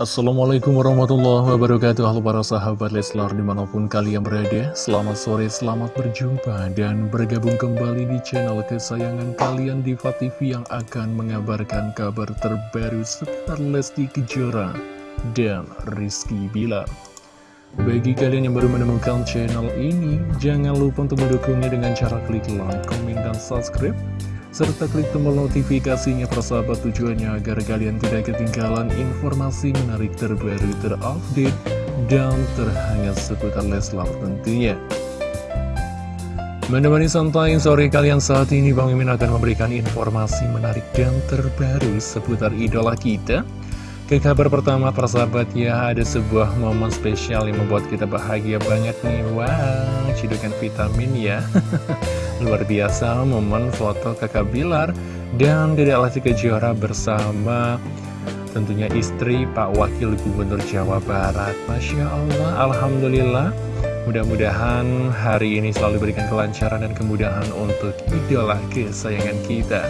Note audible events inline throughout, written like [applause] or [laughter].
Assalamualaikum warahmatullahi wabarakatuh. Halo para sahabat Leslar di mana pun kalian berada Selamat sore, selamat berjumpa dan bergabung kembali di channel kesayangan kalian Diva TV Yang akan mengabarkan kabar terbaru seputar Lesti Kejora dan Rizky Bilar. Bagi kalian yang baru menemukan channel ini Jangan lupa untuk mendukungnya dengan cara klik like, komen, dan subscribe serta klik tombol notifikasinya persahabat tujuannya agar kalian tidak ketinggalan informasi menarik terbaru terupdate dan terhangat seputar Leslar tentunya. Menemani santai sore kalian saat ini Bang Mimin akan memberikan informasi menarik dan terbaru seputar idola kita. Ke kabar pertama persahabat ya ada sebuah momen spesial yang membuat kita bahagia banget nih Wow, cidukan vitamin ya [laughs] Luar biasa momen foto kakak Bilar dan Dede Lesti Kejora bersama tentunya istri Pak Wakil Gubernur Jawa Barat. Masya Allah, Alhamdulillah. Mudah-mudahan hari ini selalu berikan kelancaran dan kemudahan untuk idola kesayangan kita.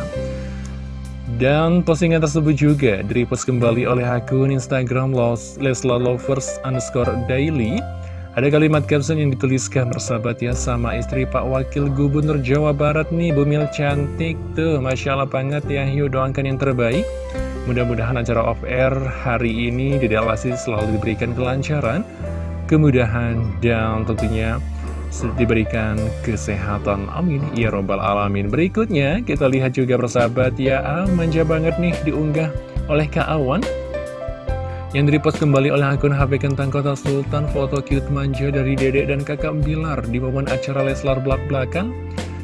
Dan postingan tersebut juga direpost kembali oleh akun Instagram Lesla Lovers underscore daily ada kalimat caption yang dituliskan bersahabat ya sama istri Pak Wakil Gubernur Jawa Barat nih Bumil cantik tuh Masya Allah banget ya. Yuk doakan yang terbaik. Mudah-mudahan acara off-air hari ini di Lesti selalu diberikan kelancaran Kemudahan dan tentunya diberikan kesehatan. Amin. Ya Robbal Alamin. Berikutnya kita lihat juga bersahabat ya ah, Manja banget nih diunggah oleh Kak Awan yang direpost kembali oleh akun HP Kentang Kota Sultan foto cute manja dari dedek dan kakak Bilar di momen acara Leslar belak-belakan.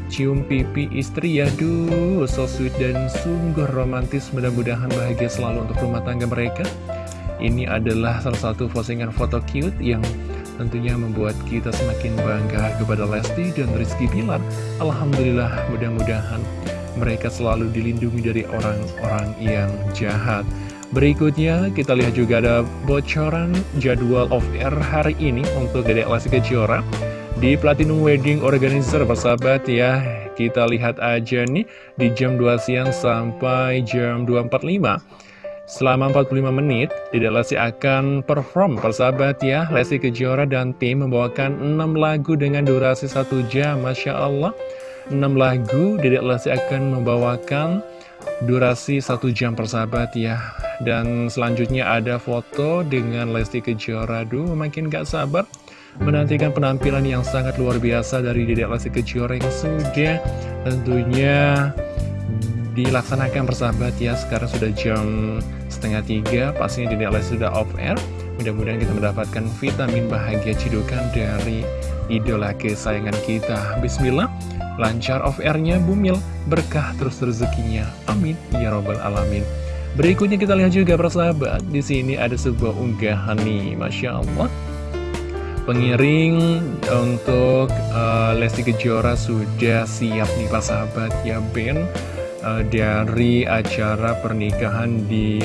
Cium pipi istri ya duh so sweet dan sungguh romantis. Mudah-mudahan bahagia selalu untuk rumah tangga mereka. Ini adalah salah satu postingan foto cute yang tentunya membuat kita semakin bangga kepada Lesti dan Rizky Bilar. Alhamdulillah mudah-mudahan mereka selalu dilindungi dari orang-orang yang jahat Berikutnya kita lihat juga ada bocoran jadwal of air hari ini untuk Dedek Lesti Kejora. Di Platinum Wedding Organizer persahabat ya kita lihat aja nih di jam 2 siang sampai jam 2.45 selama 45 menit Dedek Lesti akan perform persahabat ya. Lesti Kejora dan tim membawakan 6 lagu dengan durasi 1 jam Masya Allah. 6 lagu Dedek Lesti akan membawakan durasi 1 jam persahabat ya. Dan selanjutnya ada foto dengan Lesti Kejora. Duh makin gak sabar menantikan penampilan yang sangat luar biasa dari Dedek Lesti Kejora yang sudah tentunya dilaksanakan persahabat ya. Sekarang sudah jam setengah tiga pastinya Dedek Lesti sudah off air. Mudah-mudahan kita mendapatkan vitamin bahagia cidukan dari idola kesayangan kita. Bismillah Lancar off airnya bumil Berkah terus rezekinya. Amin. Ya Robbal Alamin. Berikutnya kita lihat juga persahabat, di sini ada sebuah unggahan nih, Masya Allah. Pengiring untuk uh, Lesti Kejora sudah siap nih persahabat ya Ben. Uh, dari acara pernikahan di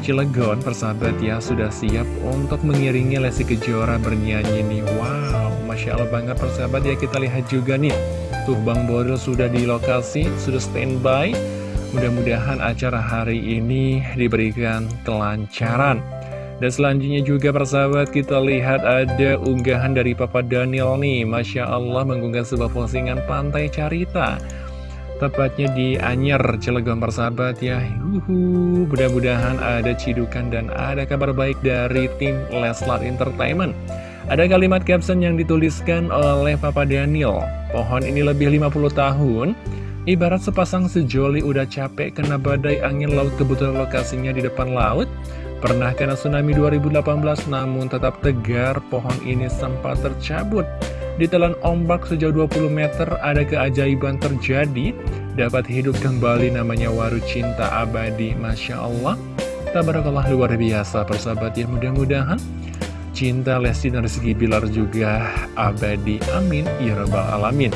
Cilegon persahabat ya sudah siap untuk mengiringi Lesti Kejora bernyanyi nih. Wow Masya Allah banget persahabat ya kita lihat juga nih Tuh Bang Boril sudah di lokasi sudah standby. Mudah-mudahan acara hari ini diberikan kelancaran. Dan selanjutnya juga persahabat kita lihat ada unggahan dari Papa Daniel nih. Masya Allah mengunggah sebuah postingan pantai carita. Tepatnya di Anyer, Cilegon persahabat ya. Mudah-mudahan ada cidukan dan ada kabar baik dari tim Leslar Entertainment Ada kalimat caption yang dituliskan oleh Papa Daniel. Pohon ini lebih 50 tahun. Ibarat sepasang sejoli udah capek kena badai angin laut kebetulan lokasinya di depan laut. Pernah kena tsunami 2018 namun tetap tegar pohon ini sempat tercabut. Ditelan ombak sejauh 20 meter ada keajaiban terjadi. Dapat hidup kembali namanya waru cinta abadi Masya Allah. Tabarakallah luar biasa persahabat ya mudah-mudahan Cinta Lesti dan Rizky Bilar juga abadi. Amin. Ya Rabbal Alamin.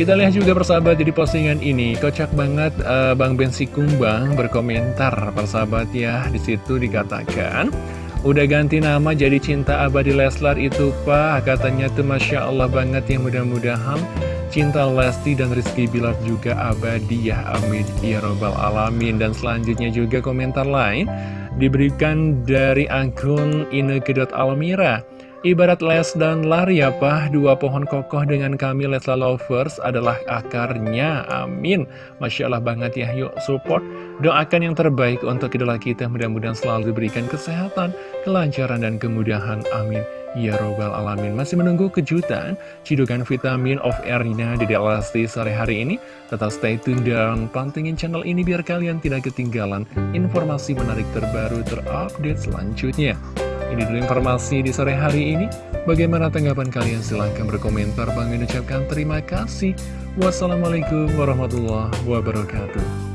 Kita lihat juga persahabat di postingan ini. Kocak banget uh, Bang Bensi Kumbang berkomentar. Persahabat ya di situ dikatakan Udah ganti nama jadi cinta abadi Leslar itu pak. Katanya tuh Masya Allah banget ya mudah-mudahan Cinta Lesti dan Rizky Bilar juga abadi ya amin. Ya robbal alamin. Dan selanjutnya juga komentar lain Diberikan dari akun Ineke.almira Ibarat les dan lari ya Pak, dua pohon kokoh dengan kami Lesla Lovers adalah akarnya, amin. Masya Allah banget ya, yuk support, doakan yang terbaik untuk idola kita, mudah-mudahan selalu diberikan kesehatan, kelancaran, dan kemudahan, amin. Ya Robbal Alamin Masih menunggu kejutan Cidukan vitamin of airnya di Delasti sore hari ini Tetap stay tune dan pantengin channel ini Biar kalian tidak ketinggalan informasi menarik terbaru terupdate selanjutnya ini dulu informasi di sore hari ini. Bagaimana tanggapan kalian? Silahkan berkomentar. Bang ucapkan terima kasih. Wassalamualaikum warahmatullahi wabarakatuh.